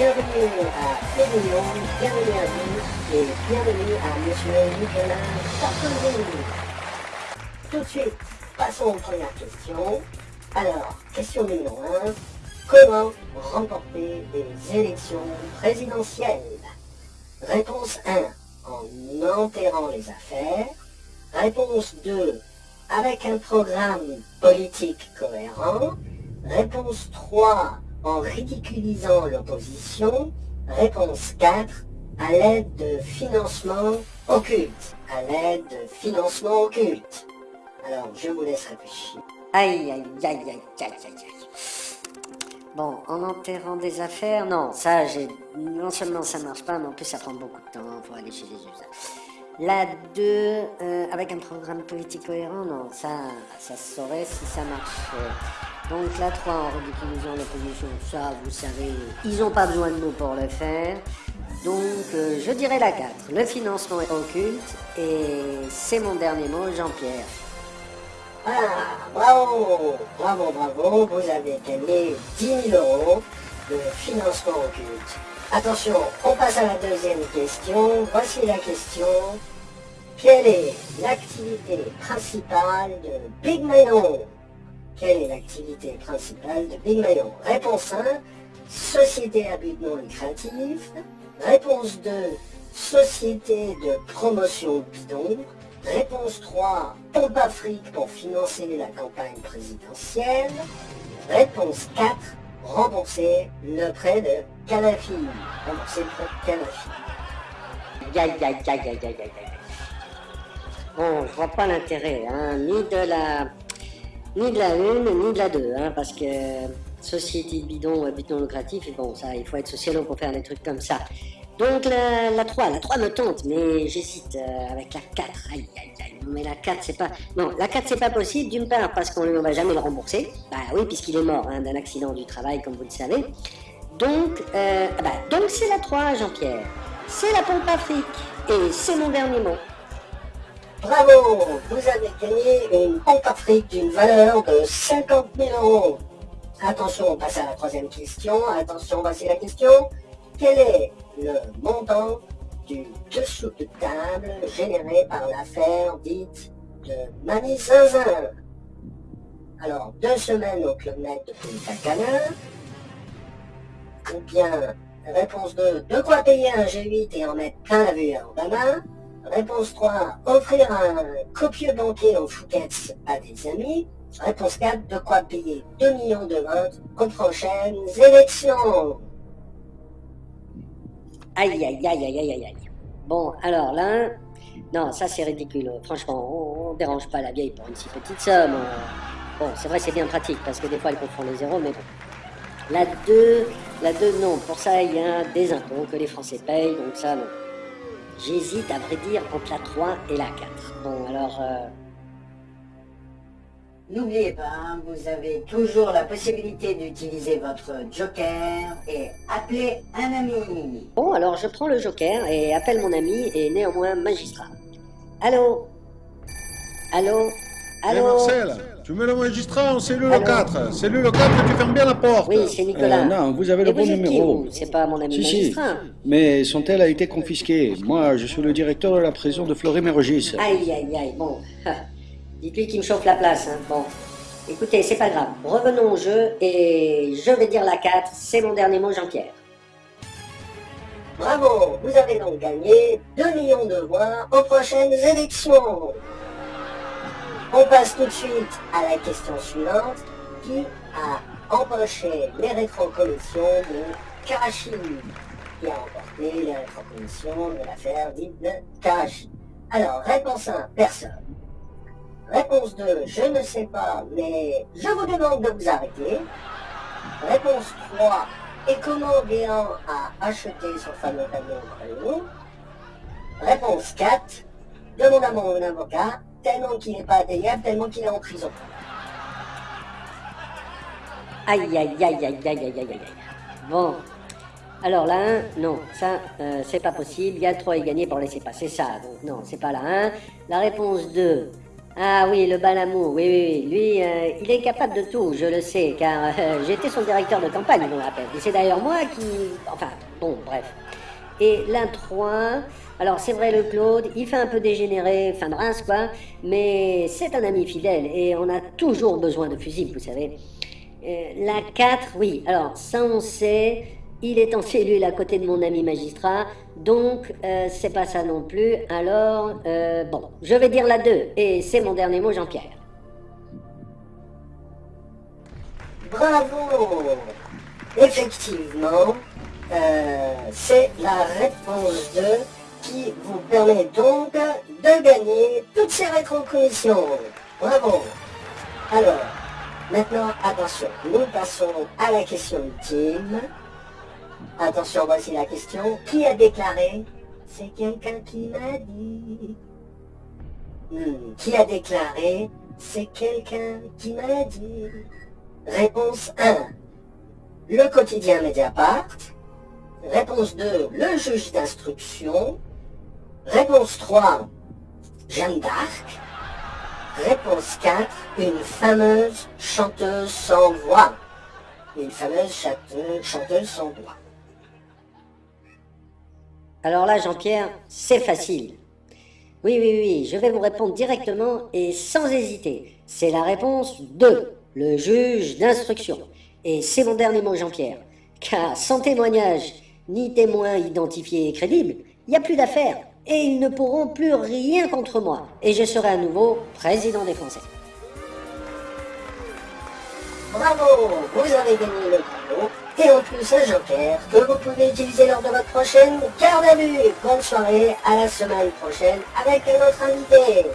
bienvenue à Pédillon, bienvenue à vous et bienvenue à Monsieur Nicolas Sarkozy. Tout de suite, passons aux premières questions. Alors, question numéro 1. Comment remporter des élections présidentielles Réponse 1. En enterrant les affaires. Réponse 2. Avec un programme politique cohérent. Réponse 3 en ridiculisant l'opposition. Réponse 4, à l'aide de financement occulte. À l'aide de financement occulte. Alors, je vous laisse réfléchir. Aïe, aïe, aïe, aïe, aïe, aïe, aïe. Bon, en enterrant des affaires, non, ça. Non seulement ça marche pas, mais en plus ça prend beaucoup de temps, faut aller chez les usagers. La 2, euh, avec un programme politique cohérent, non, ça, ça se saurait si ça marche. Donc la 3 en ridiculisant l'opposition, ça vous savez, ils n'ont pas besoin de nous pour le faire. Donc euh, je dirais la 4, le financement occulte, et c'est mon dernier mot, Jean-Pierre. Ah, bravo, bravo, bravo, vous avez gagné 10 000 euros de financement occulte. Attention, on passe à la deuxième question. Voici la question. Quelle est l'activité principale de Big Manon quelle est l'activité principale de Big Mayon Réponse 1, société à but non lucratif. Réponse 2, société de promotion bidon. Réponse 3, pompe Afrique pour financer la campagne présidentielle. Réponse 4, rembourser le prêt de Kadhafi. Rembourser le prêt de Kadhafi. Aïe, aïe, aïe, aïe, aïe, aïe, Bon, je vois pas l'intérêt, hein, ni de la ni de la 1, ni de la 2, hein, parce que société de bidon, euh, bidon lucratif, et bon, ça, il faut être sociologue pour faire des trucs comme ça. Donc la, la 3, la 3 me tente, mais j'hésite euh, avec la 4. Aïe, aïe, aïe, mais la 4, c'est pas... Non, la 4, c'est pas possible, d'une part, parce qu'on ne va jamais le rembourser. Bah oui, puisqu'il est mort hein, d'un accident du travail, comme vous le savez. Donc, euh, ah bah, donc c'est la 3, Jean-Pierre. C'est la pompe Afrique, et c'est mon dernier mot. Bravo Vous avez gagné une pompe Afrique d'une valeur de 50 000 euros. Attention, on passe à la troisième question. Attention, voici la question. Quel est le montant du dessous de table généré par l'affaire dite de Mamie Zinzin? Alors, deux semaines au Club Med de Punta. Ou bien, réponse 2, de quoi payer un G8 et en mettre plein la vue à Obama Réponse 3, offrir un copieux banquier en Fouquet's à des amis. Réponse 4, de quoi payer 2 millions de votes aux prochaines élections. Aïe, aïe, aïe, aïe, aïe, aïe. Bon, alors là, non, ça c'est ridicule. Franchement, on, dérange pas la vieille pour une si petite somme. Bon, c'est vrai, c'est bien pratique parce que des fois elle confond les zéros, mais bon. La 2, la 2, non, pour ça il y a des impôts que les Français payent, donc ça, non. J'hésite à vrai dire entre la 3 et la 4. Bon, alors... Euh, N'oubliez pas, vous avez toujours la possibilité d'utiliser votre joker et appeler un ami. Bon, alors je prends le joker et appelle mon ami et néanmoins magistrat. Allô? Allô? Allô? Tu mets le magistrat en cellule 4. Cellule 4, tu fermes bien la porte. Oui, c'est Nicolas. Euh, non, vous avez le bon numéro. C'est pas mon ami si, magistrat. Si. Mais son tel a été confisqué. Moi, je suis le directeur de la prison de Fleury-Mérogis. Aïe, aïe, aïe, bon. Dites-lui qu'il me chauffe la place, hein. Bon. Écoutez, c'est pas grave. Revenons au jeu et je vais dire la 4. C'est mon dernier mot, Jean-Pierre. Bravo, vous avez donc gagné 2 millions de voix aux prochaines élections. On passe tout de suite à la question suivante. Qui a empoché les rétrocommissions de Karachi Qui a emporté les rétrocommissions de l'affaire dite de Karachi Alors, réponse 1, personne. Réponse 2, je ne sais pas, mais je vous demande de vous arrêter. Réponse 3, et comment Béan a acheté son fameux camion Réponse 4, demande à mon avocat tellement qu'il n'est pas atteignable, tellement qu'il est en prison. Aïe, aïe, aïe, aïe, aïe, aïe, aïe, aïe. Bon. Alors là, non, ça, euh, c'est pas possible. Il y a 3 et gagné pour laisser passer ça. Donc non, c'est pas la 1. La réponse 2, Ah oui, le balamour, oui, oui, oui. Lui, euh, il est capable de tout, je le sais, car euh, j'étais son directeur de campagne, je me rappelle. Et c'est d'ailleurs moi qui... Enfin, bon, bref. Et l'intro, alors c'est vrai le Claude, il fait un peu dégénérer, fin de quoi, mais c'est un ami fidèle et on a toujours besoin de fusibles, vous savez. Euh, la 4, oui, alors ça on sait, il est en cellule à côté de mon ami magistrat, donc euh, c'est pas ça non plus. Alors, euh, bon, je vais dire la 2, et c'est mon dernier mot Jean-Pierre. Bravo Effectivement, c'est la réponse 2 qui vous permet donc de gagner toutes ces rétrocommissions. Bravo Alors, maintenant, attention, nous passons à la question ultime. Attention, voici la question. Qui a déclaré C'est quelqu'un qui m'a dit. Hmm, Qui a déclaré C'est quelqu'un qui m'a dit. Réponse 1. Le quotidien Mediapart. Réponse 2. Le juge d'instruction. Réponse 3. Jeanne d'Arc. Réponse 4. Une fameuse chanteuse sans voix. Une fameuse chanteuse sans voix. Alors là, Jean-Pierre, c'est facile. Oui, oui, oui, je vais vous répondre directement et sans hésiter. C'est la réponse 2, le juge d'instruction. Et c'est mon dernier mot, Jean-Pierre. Car sans témoignage, ni témoin identifié et crédible, il n'y a plus d'affaires. Et ils ne pourront plus rien contre moi. Et je serai à nouveau président des Français. Bravo, vous avez gagné le cadeau. Et en plus un joker que vous pouvez utiliser lors de votre prochaine garde à vue. Bonne soirée, à la semaine prochaine avec un autre invité.